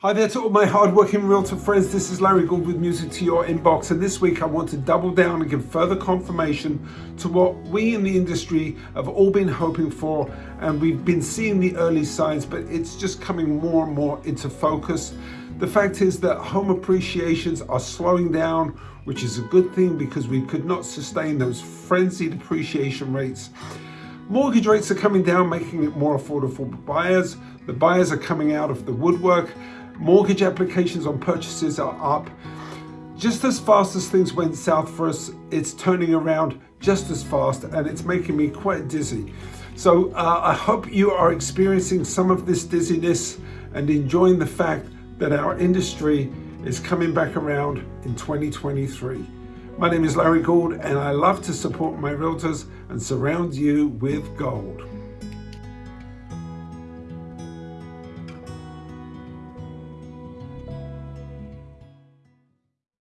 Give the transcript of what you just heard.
Hi there to all my hardworking realtor friends. This is Larry Gould with Music to Your Inbox. And this week I want to double down and give further confirmation to what we in the industry have all been hoping for. And we've been seeing the early signs, but it's just coming more and more into focus. The fact is that home appreciations are slowing down, which is a good thing because we could not sustain those frenzied appreciation rates. Mortgage rates are coming down, making it more affordable for buyers. The buyers are coming out of the woodwork Mortgage applications on purchases are up. Just as fast as things went south for us, it's turning around just as fast and it's making me quite dizzy. So uh, I hope you are experiencing some of this dizziness and enjoying the fact that our industry is coming back around in 2023. My name is Larry Gould and I love to support my realtors and surround you with gold.